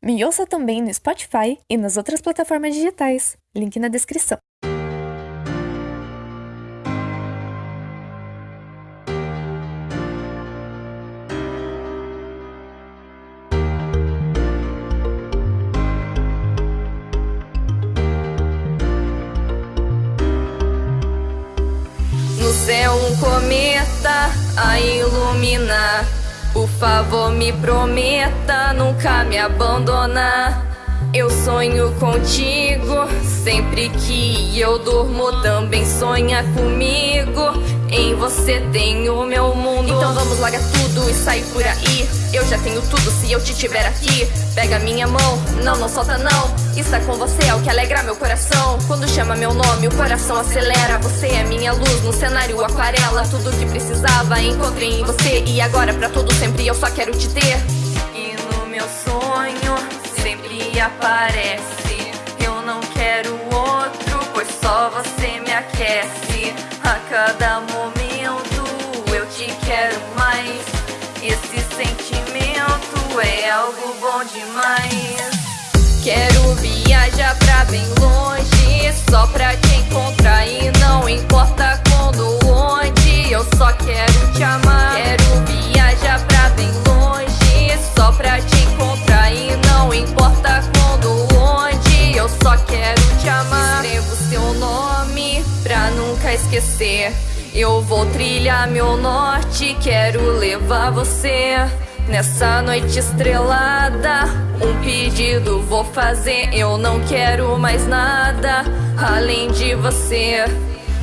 Me ouça também no Spotify e nas outras plataformas digitais. Link na descrição. No céu um cometa a iluminar favor me prometa nunca me abandonar. Eu sonho contigo Sempre que eu durmo também sonha comigo. Em você tenho meu mundo. Então vamos largar tudo e sair por aí. Eu já tenho tudo se eu te tiver aqui. Pega minha mão, não, não solta não. Estar com você é o que alegra meu coração Quando chama meu nome o coração acelera Você é minha luz no cenário aquarela Tudo que precisava encontrei em você E agora pra todo sempre eu só quero te ter E no meu sonho sempre aparece não quero outro, pois só você me aquece. A cada momento eu te quero mais. Esse sentimento é algo bom demais. Só pra te encontrar e não importa quando onde. Eu só quero te amar. Quero viajar pra bem longe, só pra te encontrar e não importa quando onde. Eu só quero te amar. Escrevo seu nome pra nunca esquecer. Eu vou trilhar meu norte, quero levar você. Nessa noite estrelada, pedido vou fazer. Eu não quero mais nada além de você.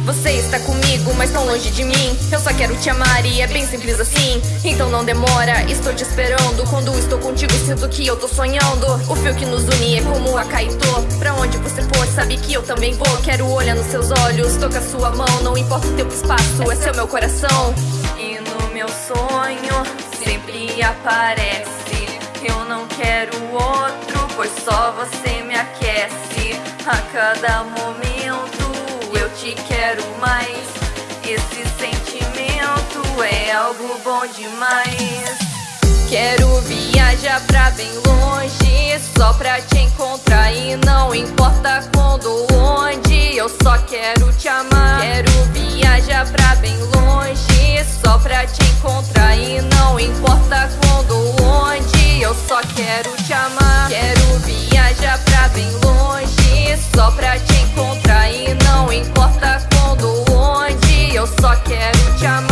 Você está comigo, mas tão longe de mim. Eu só quero te amar e é bem simples assim. Então não demora, estou te esperando. Quando estou contigo, sinto que eu tô sonhando. O fio que nos une é como a Kaito. Pra onde você for, sabe que eu também vou. Quero olhar nos seus olhos, tocar sua mão. Não importa o e espaço, é seu meu coração. E no meu sonho sempre aparece. Eu não quero outro, pois só você me aquece. A cada momento eu te quero mais. Esse sentimento é algo bom demais. Quero viajar pra bem longe, só pra te encontrar e não importa quando ou onde. Eu só quero te amar. Quero viajar pra bem longe, só pra te encontrar e não importa quando onde. Só quero te amar. Quero viajar pra bem longe, só pra te encontrar e não importa quando onde. Eu só quero te amar.